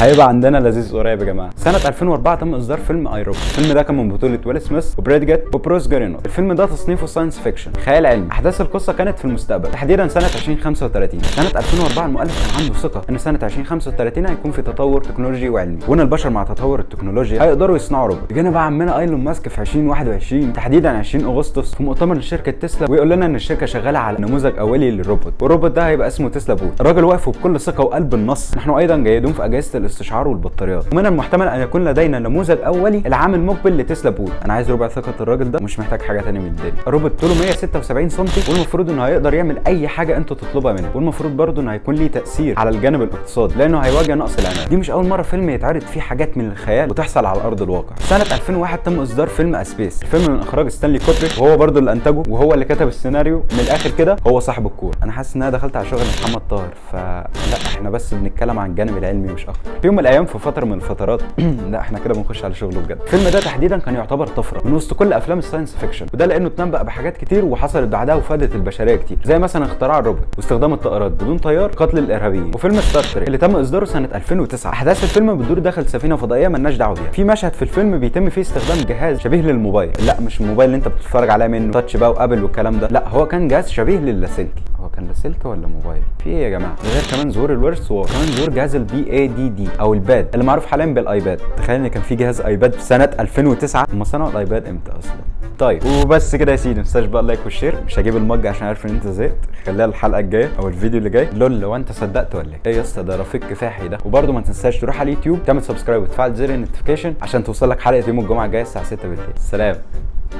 هيبقى عندنا لذيذ قريب يا جماعة. سنة 2004 تم إصدار فيلم I, Robot الفيلم ده كان من بطولة ويل سميث وبريدجيت وبروس جرينوود. الفيلم ده تصنيفه science fiction. خيال علمي. أحداث القصة كانت في المستقبل. تحديدا سنة 2035 سنة 2004 المؤلف كان عنده ثقة إن سنة 2035 هيكون في تطور تكنولوجي وعلمي. وإن البشر مع تطور التكنولوجيا هيقدروا يصنعوا روبوت. جينا بقى عمنا إيلون ماسك في 2021 تحديدا 20 أغسطس. في مؤتمر لشركة تسلا ويقول لنا إن الشركة شغالة على نموذج أولي للروبوت. والروبوت ده هيبقى اسمه تسلا بوت. الراجل واقف بكل ثقة وقال بالنص. نحن أيضا جيدون في أجهزة الاستشعار والبطاريات. ومن المحتمل أن يكون لدينا نموذج أولي العام المقبل لتسلا بوت أنا عايز ربع ثقة الراجل ده مش محتاج حاجة ثانية من الدنيا. الروبوت طوله 176 سم والمفروض إنه هيقدر يعمل أي حاجة أنت تطلبها منه. والمفروض برضه إنه هيكون ليه تأثير على الجانب الاقتصادي لأنه هيواجه نقص الامان دي مش أول مرة فيلم يتعرض فيه حاجات من الخيال وتحصل على أرض الواقع. سنة 2001 تم إصدار فيلم a space. الفيلم من إخراج ستانلي كوبريك وهو برضه اللي أنتجه وهو اللي كتب السيناريو. من الآخر كده هو صاحب الكورة. أنا حاسس إن أنا دخلت على شغل محمد طاهر فلا إحنا بس بنتكلم عن الجانب العلمي مش أكتر. في يوم من الأيام في فترة من الفترات لا إحنا كده بنخش على شغله بجد الفيلم ده تحديدا كان يعتبر طفرة. من وسط كل أفلام ال science fiction. وده لأنه اتنبأ بحاجات كتير وحصلت بعدها وفادت البشرية كتير. زي مثلا اختراع الروبوت واستخدام الطائرات بدون طيار قتل الإرهابيين. وفيلم Star Trek اللي تم إصداره سنة 2009 أحداث الفيلم بتدور داخل سفينة فضائية ملناش دعوة بيها. في مشهد في الفيلم بيتم فيه استخدام جهاز شبيه للموبايل. لا مش الموبايل اللي أنت بتتفرج عليه منه. touch بقى و Apple والكلام ده. لا هو كان جهاز شبيه للاسلكي كان لاسلكي ولا موبايل. في إيه يا جماعة؟ ده غير كمان ظهور الورث وكمان ظهور جهاز ال P A D D أو ال pad اللي معروف حاليا بال iPad. تخيل إن كان في جهاز iPad في سنة 2009 هم صنعوا ال iPad إمتى أصلا؟ طيب وبس كده يا سيدي. ما تنساش بقى ال like وال share. مش هجيب ال mug عشان عارف إن أنت زهقت. خليها الحلقة الجاية أو الفيديو اللي جاي. LOL لو أنت صدقت ولا إيه؟ إيه يا اسطى ده رفيق كفاحي ده. وبرده ما تنساش تروح على اليوتيوب تعمل subscribe وتفعل زر ال notification عشان توصلك حلقة يوم الجمعة الجاية الساعة 6 بالليل. سلام.